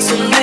So.